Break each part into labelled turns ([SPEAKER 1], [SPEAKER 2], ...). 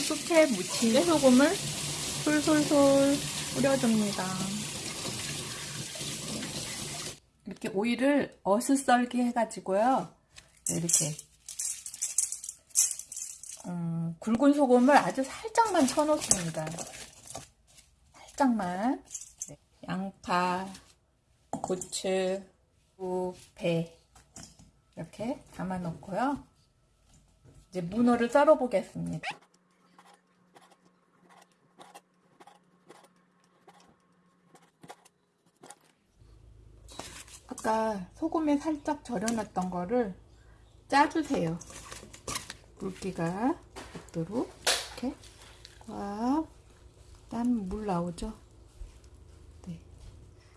[SPEAKER 1] 숙회 무침 깨소금을 솔솔솔 뿌려줍니다. 이렇게 오이를 어슷썰기 해가지고요. 이렇게 음, 굵은 소금을 아주 살짝만 쳐놓습니다. 살짝만 네. 양파, 고추, 무, 배 이렇게 담아 놓고요. 이제 문어를 썰어 보겠습니다. 아까 소금에 살짝 절여놨던 거를 짜주세요. 물기가 없도록 이렇게 꽉땀물 나오죠? 네.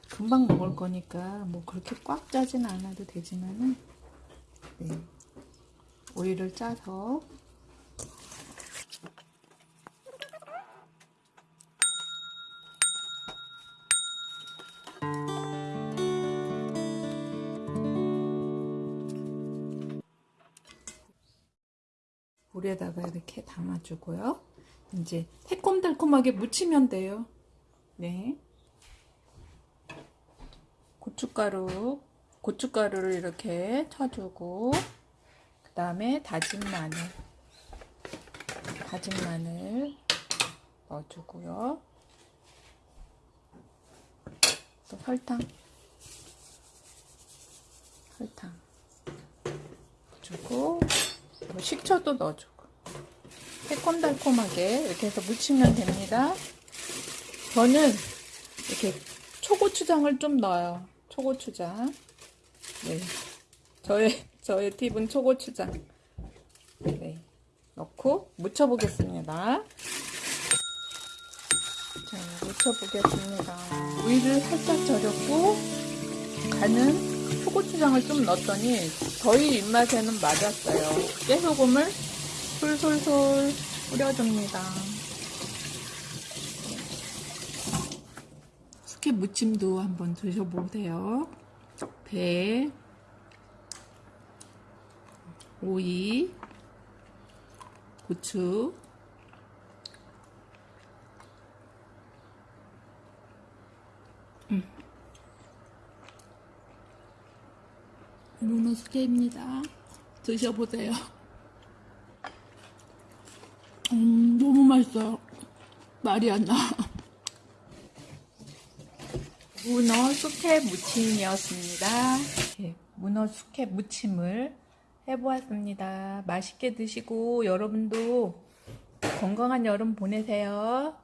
[SPEAKER 1] 금방 먹을 거니까 뭐 그렇게 꽉 짜진 않아도 되지만은 네. 오이를 짜서 물에다가 이렇게 담아주고요. 이제 새콤달콤하게 무치면 돼요. 네. 고춧가루, 고춧가루를 이렇게 쳐주고, 그 다음에 다진 마늘, 다진 마늘 넣어주고요. 또 설탕, 설탕 주고, 뭐 식초도 넣어주고 새콤달콤하게 이렇게 해서 무치면 됩니다. 저는 이렇게 초고추장을 좀 넣어요. 초고추장. 네. 저의 저의 팁은 초고추장. 네. 넣고 무쳐 보겠습니다. 자, 무쳐 보겠습니다. 우유를 살짝 절였고 간은 초고추장을 좀 넣었더니 저희 입맛에는 맞았어요. 깨소금을 솔솔솔 뿌려줍니다. 숙회 무침도 한번 드셔보세요. 배, 오이, 고추, 문어 숙회입니다. 드셔보세요. 음, 너무 맛있어요. 말이 안 나. 문어 숙회 무침이었습니다. 네, 문어 숙회 무침을 해보았습니다. 맛있게 드시고 여러분도 건강한 여름 보내세요.